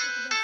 şekilde